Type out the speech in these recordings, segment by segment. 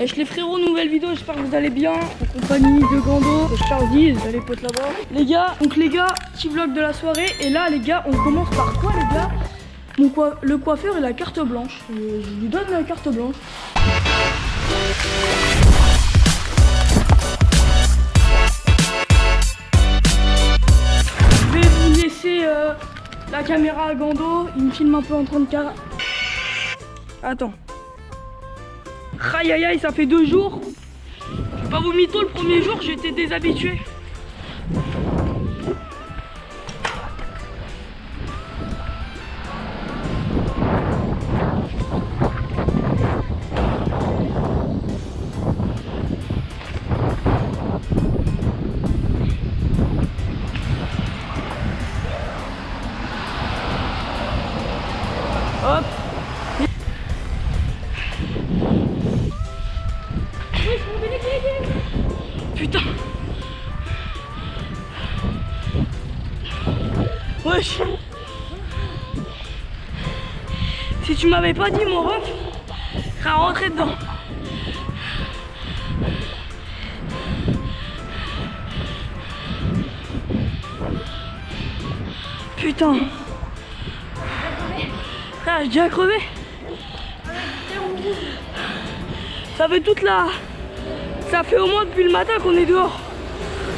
Wesh les frérots, nouvelle vidéo, j'espère que vous allez bien. En compagnie de Gando, de Charlie, les potes là-bas. Les gars, donc les gars, petit vlog de la soirée. Et là les gars, on commence par quoi les gars? Le coiffeur et la carte blanche. Je, je lui donne la carte blanche. Je vais vous laisser euh, la caméra à Gando. Il me filme un peu en train de car... Attends. Aïe aïe aïe, ça fait deux jours. Je pas vous mytho, le premier jour, j'étais déshabitué. Hop. Wesh Si tu m'avais pas dit mon ref, je serais rentré dedans. Putain Ah, j'ai déjà crevé Ça fait toute la... Ça fait au moins depuis le matin qu'on est dehors.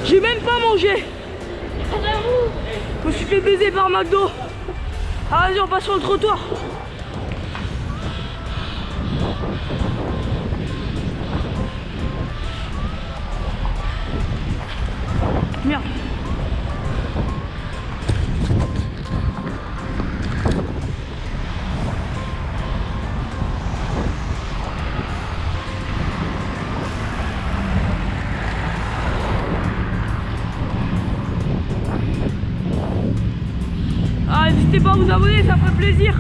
J'ai même pas mangé. Je me suis fait baiser par McDo. Ah vas-y on passe sur le trottoir. Vous abonner, ça ferait plaisir.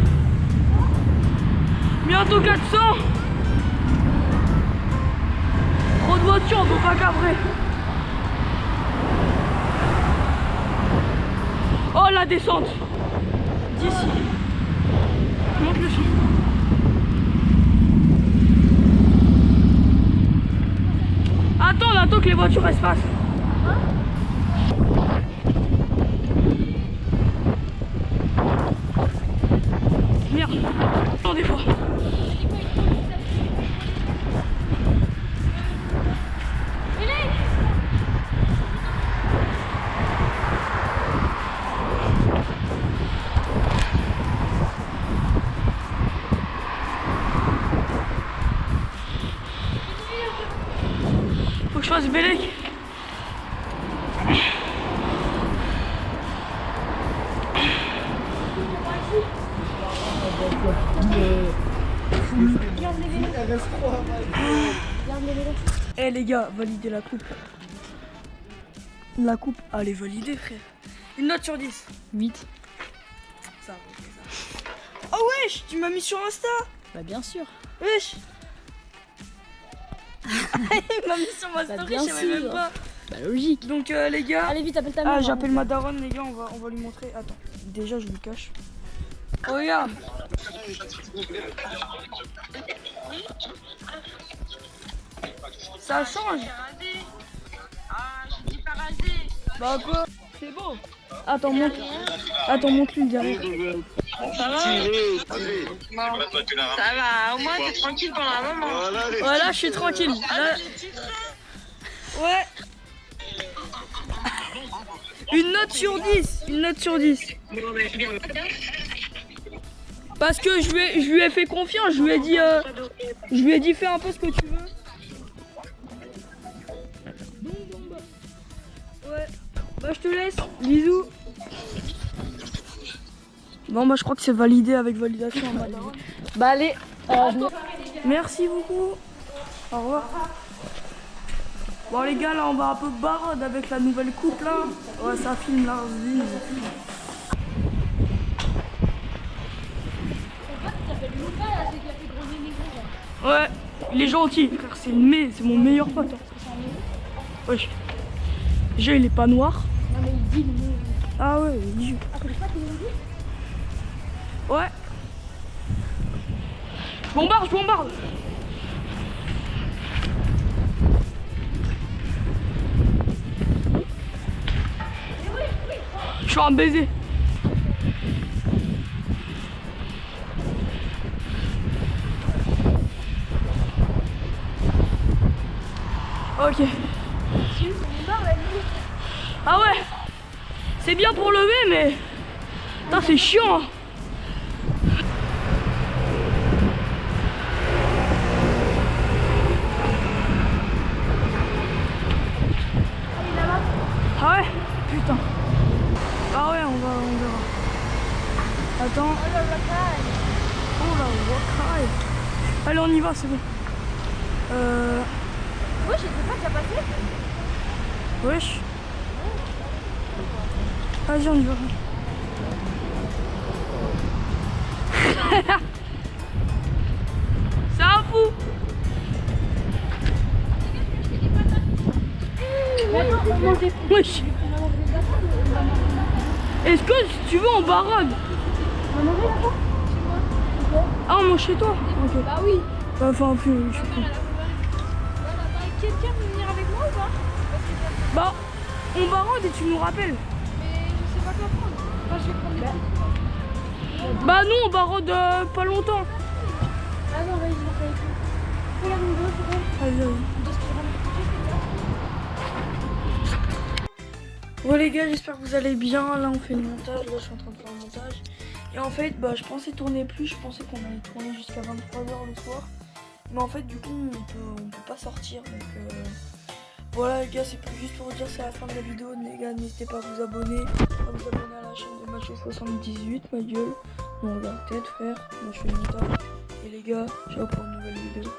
Bientôt 400. Trop de voitures, on peut pas cabrer. Oh, la descente. D'ici. Monte le son. Attends, on attend que les voitures elles se passent. Je. Eh les gars, validez la coupe. La coupe, elle est validée frère. Une note sur 10. 8. Ça, ok, ça. Oh wesh, tu m'as mis sur Insta Bah bien sûr. Wesh Il m'a mis sur ma Bah, story, je savais même pas. Bah logique. Donc euh, les gars... Allez vite, appelle ta mère. Ah j'appelle ma daronne les gars, on va, on va lui montrer. Attends, déjà je lui cache. Oh regarde Ça change Ah. Bah quoi? C'est beau Attends, monte. Attends, monte-lui derrière. Ça va Ça va, au moins t'es tranquille pendant un moment. Voilà, je suis tranquille. Là- Ouais. Une note sur 10. Une note sur 10. Parce que je lui ai, je lui ai fait confiance. Je lui ai dit, euh, je lui ai dit fais un peu ce que tu veux. Ouais. Bah je te laisse. Bisous. Bon bah je crois que c'est validé avec validation. Bah allez. euh, Merci beaucoup. Au revoir. Bon les gars là on va un peu barode avec la nouvelle coupe là. Ouais ça filme là. Ouais, il est gentil, frère, c'est le me- c'est mon meilleur pote. hein. Wesh. Déjà il est pas noir. Non mais il dit le. Ah ouais, il joue. Ouais. Je bombarde, je bombarde. Je suis un baiser. Ok. Ah ouais C'est bien pour lever mais... Putain c'est chiant hein. Rocaille. Allez, on y va, c'est bon. Euh... Je sais pas déjà passé. Wesh. Vas-y, on y va. C'est un fou. Wesh. Est-ce que si tu veux on barade Ah on mange chez toi Ok. Bah oui. Bah, Enfin plus, je sais pas. Quelqu'un peut venir avec moi ou pas Bah on barade et tu nous rappelles. Mais je sais pas quoi prendre. Enfin, je vais prendre des. Bah non on barade euh, pas longtemps. Ah non, vas-y, je avec vous. Regarde une deux secondes. Vas-y. Bon les gars, j'espère que vous allez bien. Là on fait le montage, là je suis en train de faire le montage. Et en fait, bah je pensais tourner plus, je pensais qu'on allait tourner jusqu'à 23h le soir. Mais en fait du coup on peut, on peut pas sortir. Donc euh, voilà les gars, c'est plus juste pour vous dire c'est la fin de la vidéo. Les gars, n'hésitez pas à vous abonner, à vous abonner à la chaîne de Macho 78, ma gueule. Mon regarde tête frère, moi je fais le. Et les gars, ciao pour une nouvelle vidéo.